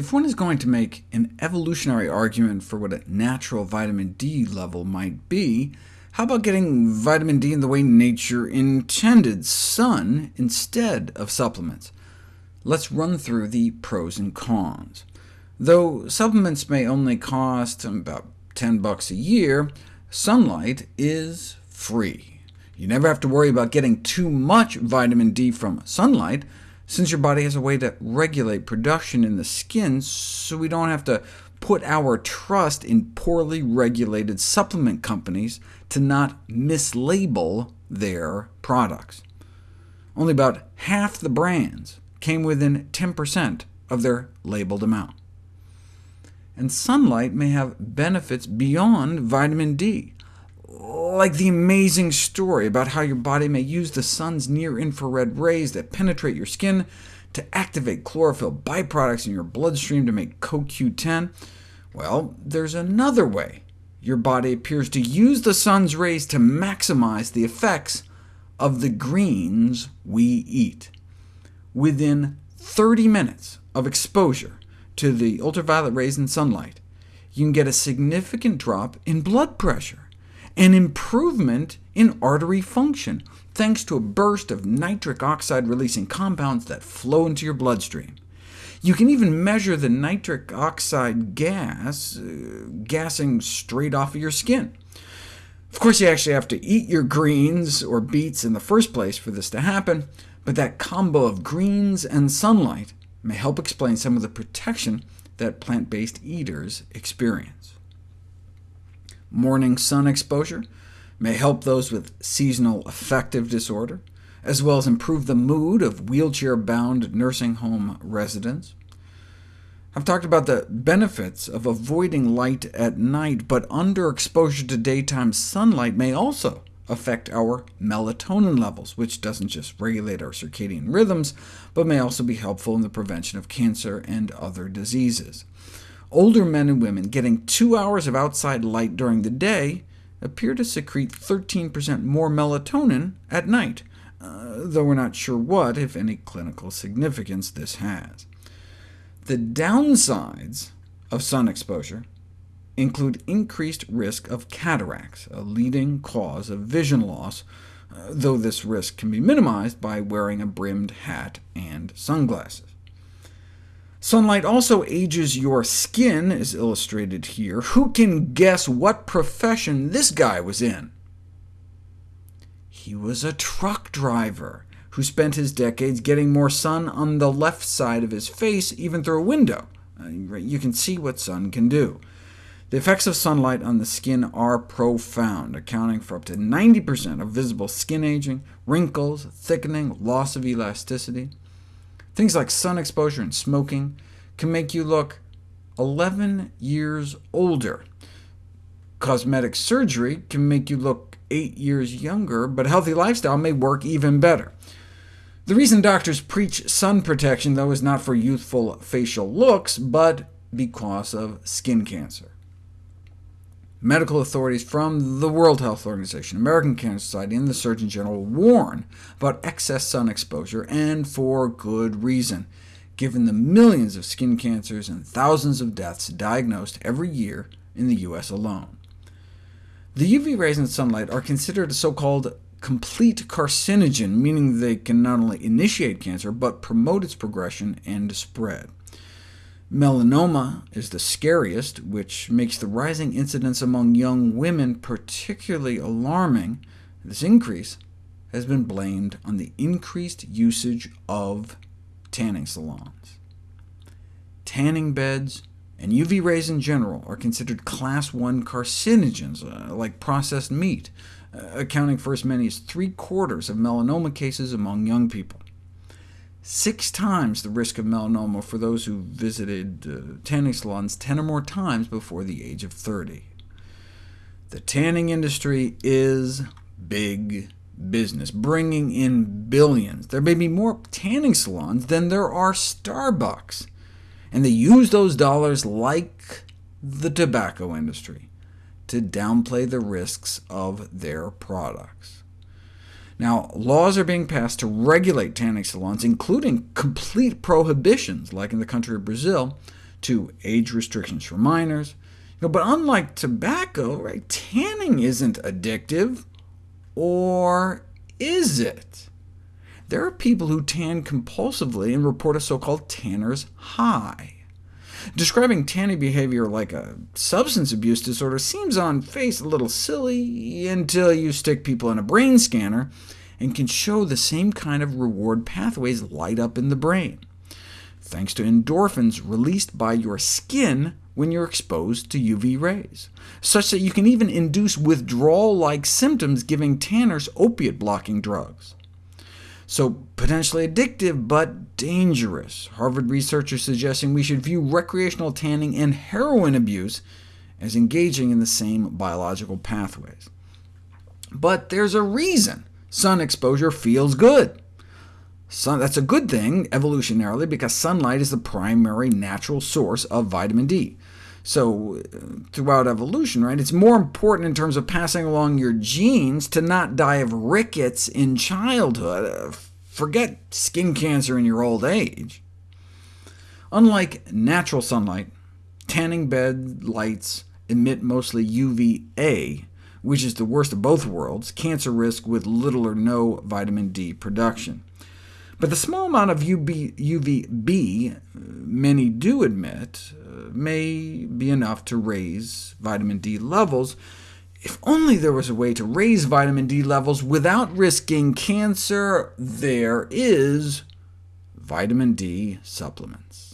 If one is going to make an evolutionary argument for what a natural vitamin D level might be, how about getting vitamin D in the way nature intended, sun instead of supplements? Let's run through the pros and cons. Though supplements may only cost about 10 bucks a year, sunlight is free. You never have to worry about getting too much vitamin D from sunlight, since your body has a way to regulate production in the skin, so we don't have to put our trust in poorly regulated supplement companies to not mislabel their products. Only about half the brands came within 10% of their labeled amount. And sunlight may have benefits beyond vitamin D, like the amazing story about how your body may use the sun's near-infrared rays that penetrate your skin to activate chlorophyll byproducts in your bloodstream to make CoQ10, well, there's another way your body appears to use the sun's rays to maximize the effects of the greens we eat. Within 30 minutes of exposure to the ultraviolet rays in sunlight, you can get a significant drop in blood pressure, an improvement in artery function, thanks to a burst of nitric oxide-releasing compounds that flow into your bloodstream. You can even measure the nitric oxide gas uh, gassing straight off of your skin. Of course, you actually have to eat your greens or beets in the first place for this to happen, but that combo of greens and sunlight may help explain some of the protection that plant-based eaters experience. Morning sun exposure may help those with seasonal affective disorder, as well as improve the mood of wheelchair-bound nursing home residents. I've talked about the benefits of avoiding light at night, but underexposure to daytime sunlight may also affect our melatonin levels, which doesn't just regulate our circadian rhythms, but may also be helpful in the prevention of cancer and other diseases. Older men and women getting two hours of outside light during the day appear to secrete 13% more melatonin at night, uh, though we're not sure what, if any, clinical significance this has. The downsides of sun exposure include increased risk of cataracts, a leading cause of vision loss, uh, though this risk can be minimized by wearing a brimmed hat and sunglasses. Sunlight also ages your skin, as illustrated here. Who can guess what profession this guy was in? He was a truck driver who spent his decades getting more sun on the left side of his face, even through a window. Uh, you can see what sun can do. The effects of sunlight on the skin are profound, accounting for up to 90% of visible skin aging, wrinkles, thickening, loss of elasticity. Things like sun exposure and smoking can make you look 11 years older. Cosmetic surgery can make you look 8 years younger, but a healthy lifestyle may work even better. The reason doctors preach sun protection, though, is not for youthful facial looks, but because of skin cancer. Medical authorities from the World Health Organization, American Cancer Society, and the Surgeon General warn about excess sun exposure, and for good reason, given the millions of skin cancers and thousands of deaths diagnosed every year in the U.S. alone. The UV rays in sunlight are considered a so-called complete carcinogen, meaning they can not only initiate cancer, but promote its progression and spread. Melanoma is the scariest, which makes the rising incidence among young women particularly alarming. This increase has been blamed on the increased usage of tanning salons. Tanning beds and UV rays in general are considered class 1 carcinogens, uh, like processed meat, uh, accounting for as many as three-quarters of melanoma cases among young people six times the risk of melanoma for those who visited uh, tanning salons 10 or more times before the age of 30. The tanning industry is big business, bringing in billions. There may be more tanning salons than there are Starbucks, and they use those dollars like the tobacco industry to downplay the risks of their products. Now, laws are being passed to regulate tanning salons, including complete prohibitions, like in the country of Brazil, to age restrictions for minors. You know, but unlike tobacco, right, tanning isn't addictive, or is it? There are people who tan compulsively and report a so-called tanner's high. Describing tanning behavior like a substance abuse disorder seems on face a little silly until you stick people in a brain scanner and can show the same kind of reward pathways light up in the brain, thanks to endorphins released by your skin when you're exposed to UV rays, such that you can even induce withdrawal-like symptoms giving tanners opiate-blocking drugs. So potentially addictive, but dangerous. Harvard researchers suggesting we should view recreational tanning and heroin abuse as engaging in the same biological pathways. But there's a reason sun exposure feels good. Sun, that's a good thing, evolutionarily, because sunlight is the primary natural source of vitamin D. So uh, throughout evolution, right, it's more important in terms of passing along your genes to not die of rickets in childhood. Uh, forget skin cancer in your old age. Unlike natural sunlight, tanning bed lights emit mostly UVA, which is the worst of both worlds, cancer risk with little or no vitamin D production. But the small amount of UV, UVB many do emit uh, may be enough to raise vitamin D levels, if only there was a way to raise vitamin D levels without risking cancer, there is vitamin D supplements.